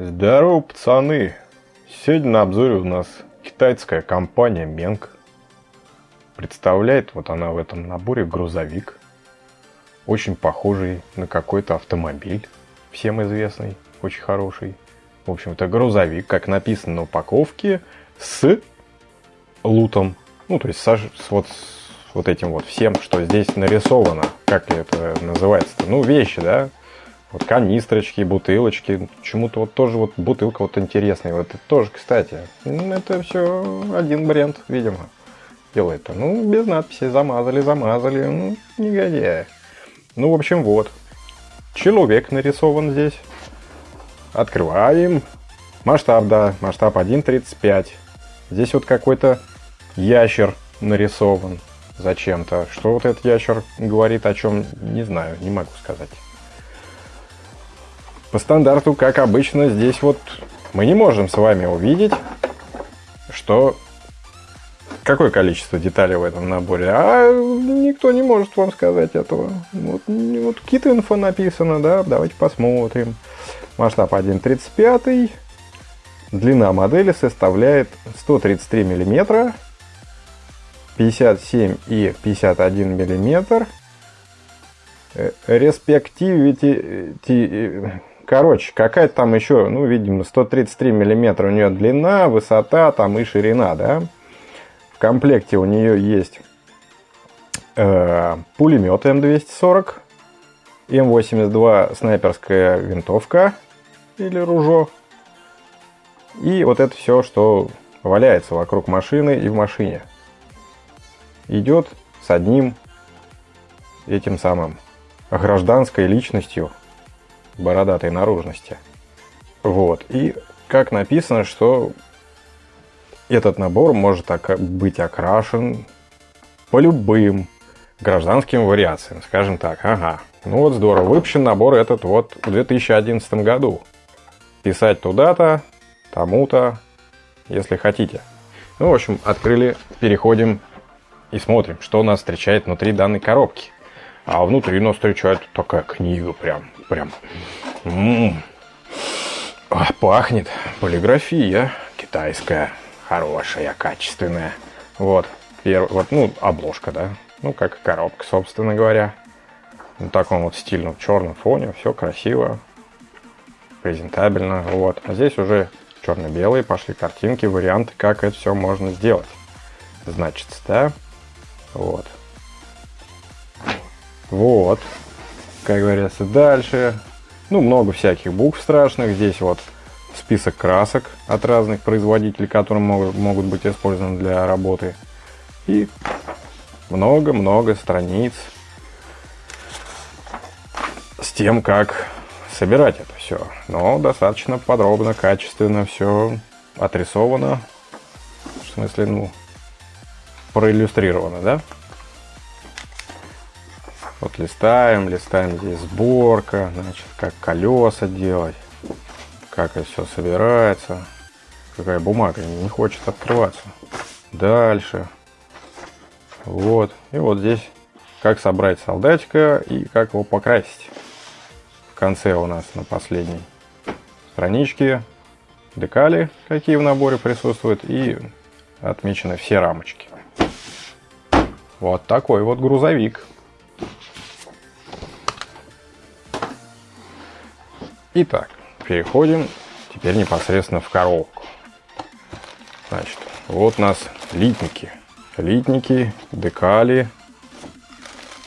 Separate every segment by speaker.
Speaker 1: Здорово, пацаны! Сегодня на обзоре у нас китайская компания Менг. Представляет вот она в этом наборе грузовик. Очень похожий на какой-то автомобиль. Всем известный, очень хороший. В общем, это грузовик, как написано на упаковке, с лутом. Ну, то есть с, с вот, с вот этим вот всем, что здесь нарисовано. Как это называется-то? Ну, вещи, да? Вот канистрочки, бутылочки. Почему-то вот тоже вот бутылка вот интересная. Вот это тоже, кстати, это все один бренд, видимо, делает. Ну, без надписи. Замазали, замазали. Ну, негодяй. Ну, в общем, вот. Человек нарисован здесь. Открываем. Масштаб, да, масштаб 1.35. Здесь вот какой-то ящер нарисован зачем-то. Что вот этот ящер говорит о чем, не знаю, не могу сказать. По стандарту, как обычно, здесь вот мы не можем с вами увидеть, что какое количество деталей в этом наборе, а никто не может вам сказать этого. Вот, вот kit написано, да, давайте посмотрим. Масштаб 1.35, длина модели составляет 133 миллиметра, 57 и 51 миллиметр. Респективити Короче, какая-то там еще, ну, видимо, 133 миллиметра у нее длина, высота там и ширина, да. В комплекте у нее есть э, пулемет М240, М82 снайперская винтовка или ружо. И вот это все, что валяется вокруг машины и в машине. Идет с одним этим самым гражданской личностью бородатой наружности. Вот. И как написано, что этот набор может быть окрашен по любым гражданским вариациям, скажем так. Ага. Ну вот здорово. Выпущен набор этот вот в 2011 году. Писать туда-то, тому-то, если хотите. Ну, в общем, открыли, переходим и смотрим, что нас встречает внутри данной коробки. А внутри нас встречает такая книга прям, прям. М -м -м. Пахнет полиграфия китайская, хорошая, качественная. Вот, первый, вот, ну, обложка, да. Ну, как коробка, собственно говоря. На таком вот стильном черном фоне, все красиво, презентабельно. Вот, а здесь уже черно-белые пошли картинки, варианты, как это все можно сделать. Значит, да, вот. Вот. Как говорится, дальше. Ну, много всяких букв страшных. Здесь вот список красок от разных производителей, которые могут, могут быть использованы для работы. И много-много страниц с тем, как собирать это все. Но достаточно подробно, качественно все отрисовано. В смысле, ну, проиллюстрировано, да? Вот листаем, листаем здесь сборка, значит, как колеса делать, как это все собирается. Какая бумага не хочет открываться. Дальше. Вот. И вот здесь как собрать солдатика и как его покрасить. В конце у нас на последней страничке декали, какие в наборе присутствуют, и отмечены все рамочки. Вот такой вот грузовик. Итак, переходим теперь непосредственно в коробку. Значит, вот у нас литники. Литники, декали,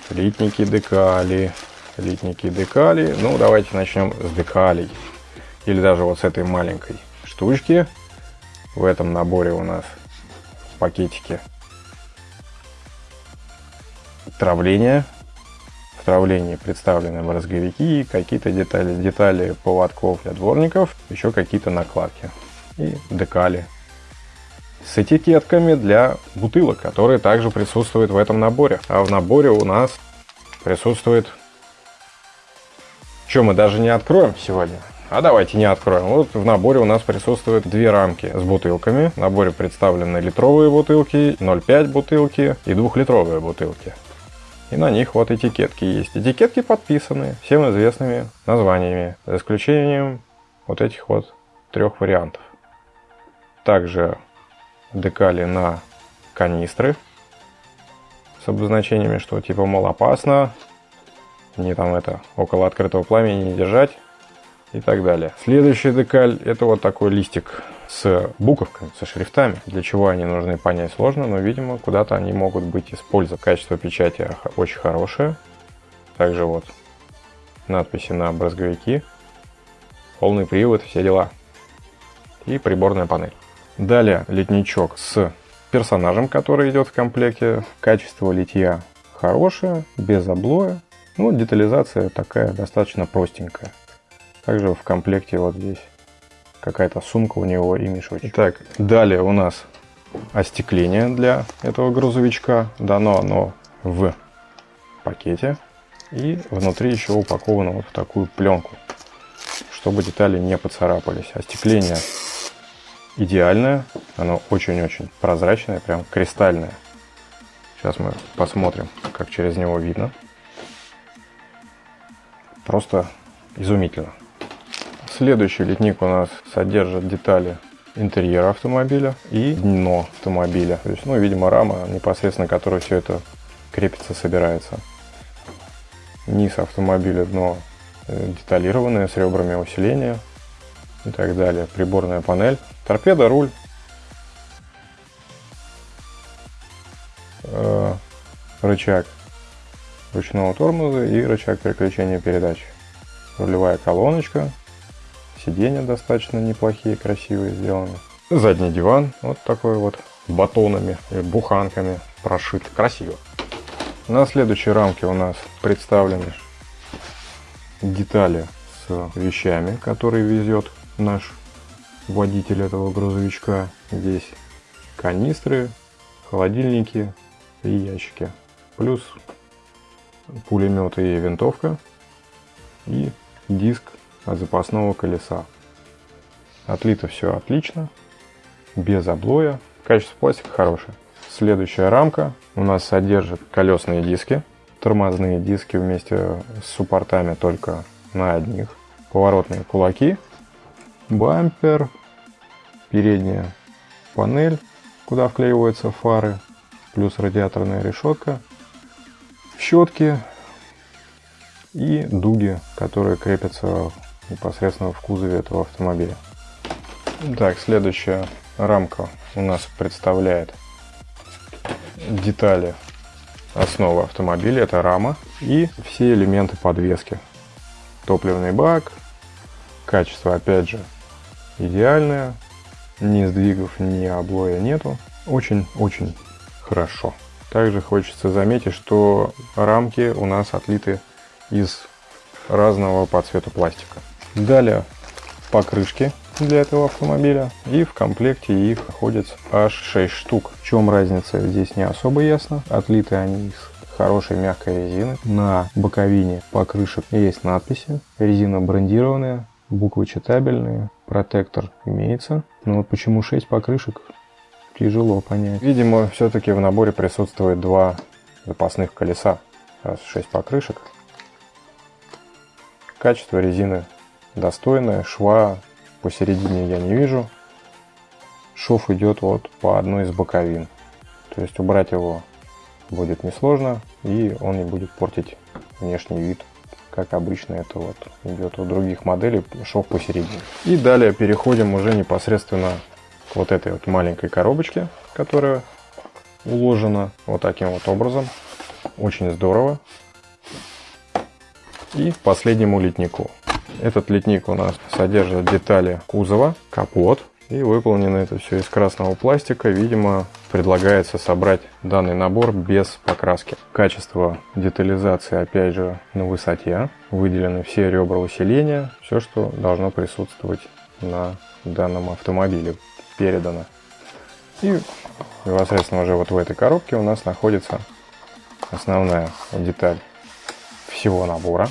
Speaker 1: литники, декали, литники, декали. Ну, давайте начнем с декалей. Или даже вот с этой маленькой штучки. В этом наборе у нас в пакетике травление в травлении представлены мозговики, какие-то детали, детали поводков для дворников, еще какие-то накладки и декали с этикетками для бутылок, которые также присутствуют в этом наборе. А в наборе у нас присутствует... Что мы даже не откроем сегодня? А давайте не откроем. Вот в наборе у нас присутствуют две рамки с бутылками. В наборе представлены литровые бутылки, 0,5 бутылки и двухлитровые бутылки. И на них вот этикетки есть. Этикетки подписаны всем известными названиями, за исключением вот этих вот трех вариантов. Также декали на канистры с обозначениями, что типа, мол, опасно, не там это, около открытого пламени не держать и так далее. Следующий декаль это вот такой листик с буковками, со шрифтами. Для чего они нужны, понять сложно, но, видимо, куда-то они могут быть использованы. Качество печати очень хорошее. Также вот надписи на брызговики, полный привод, все дела. И приборная панель. Далее литничок с персонажем, который идет в комплекте. Качество литья хорошее, без облоя. Ну, детализация такая достаточно простенькая. Также в комплекте вот здесь какая-то сумка у него и мешочек. Так, далее у нас остекление для этого грузовичка. Дано оно в пакете. И внутри еще упаковано вот в такую пленку, чтобы детали не поцарапались. Остекление идеальное, оно очень-очень прозрачное, прям кристальное. Сейчас мы посмотрим, как через него видно. Просто изумительно. Следующий литник у нас содержит детали интерьера автомобиля и дно автомобиля. То есть, ну, видимо, рама, непосредственно которой все это крепится, собирается. Низ автомобиля, дно э, деталированное с ребрами усиления и так далее. Приборная панель. Торпеда, руль. Э, рычаг ручного тормоза и рычаг переключения передач. Рулевая колоночка. Сиденья достаточно неплохие, красивые сделаны. Задний диван вот такой вот батонами и буханками прошит. Красиво. На следующей рамке у нас представлены детали с вещами, которые везет наш водитель этого грузовичка. Здесь канистры, холодильники и ящики. Плюс пулемет и винтовка. И диск запасного колеса. Отлито все отлично, без облоя. Качество пластика хорошее. Следующая рамка у нас содержит колесные диски. Тормозные диски вместе с суппортами только на одних. Поворотные кулаки бампер, передняя панель, куда вклеиваются фары, плюс радиаторная решетка, щетки и дуги, которые крепятся непосредственно в кузове этого автомобиля. Так, следующая рамка у нас представляет детали основы автомобиля. Это рама и все элементы подвески. Топливный бак, качество опять же идеальная, ни сдвигов, ни облоя нету. Очень-очень хорошо. Также хочется заметить, что рамки у нас отлиты из разного по цвету пластика. Далее покрышки для этого автомобиля. И в комплекте их находится аж 6 штук. В чем разница, здесь не особо ясно. Отлиты они из хорошей мягкой резины. На боковине покрышек есть надписи. Резина брендированная, буквы читабельные, протектор имеется. Но вот почему 6 покрышек, тяжело понять. Видимо, все-таки в наборе присутствует два запасных колеса. Раз 6 покрышек. Качество резины достойное, шва посередине я не вижу. Шов идет вот по одной из боковин. То есть убрать его будет несложно и он не будет портить внешний вид как обычно это вот идет у других моделей, шов посередине. И далее переходим уже непосредственно к вот этой вот маленькой коробочке, которая уложена вот таким вот образом. Очень здорово. И последнему литнику. Этот литник у нас содержит детали кузова, капот, и выполнено это все из красного пластика. Видимо, предлагается собрать данный набор без покраски. Качество детализации опять же на высоте. Выделены все ребра усиления. Все, что должно присутствовать на данном автомобиле передано. И непосредственно уже вот в этой коробке у нас находится основная деталь всего набора.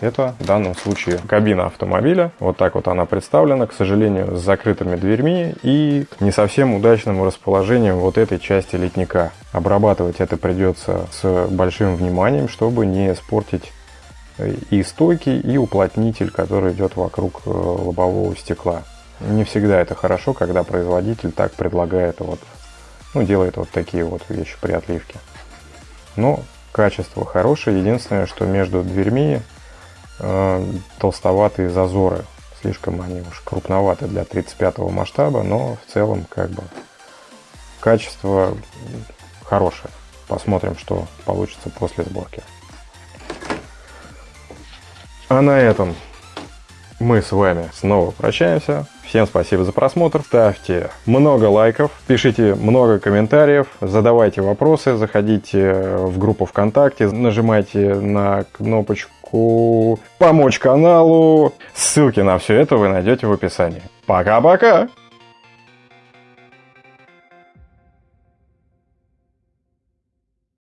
Speaker 1: Это в данном случае кабина автомобиля. Вот так вот она представлена, к сожалению, с закрытыми дверьми и не совсем удачным расположением вот этой части литника. Обрабатывать это придется с большим вниманием, чтобы не испортить и стойки, и уплотнитель, который идет вокруг э, лобового стекла. Не всегда это хорошо, когда производитель так предлагает вот, ну, делает вот такие вот вещи при отливке. Но качество хорошее. Единственное, что между дверьми э, толстоватые зазоры. Слишком они уж крупноваты для 35 масштаба, но в целом как бы качество хорошее. Посмотрим, что получится после сборки. А на этом мы с вами снова прощаемся. Всем спасибо за просмотр. Ставьте много лайков, пишите много комментариев, задавайте вопросы, заходите в группу ВКонтакте, нажимайте на кнопочку «Помочь каналу». Ссылки на все это вы найдете в описании. Пока-пока!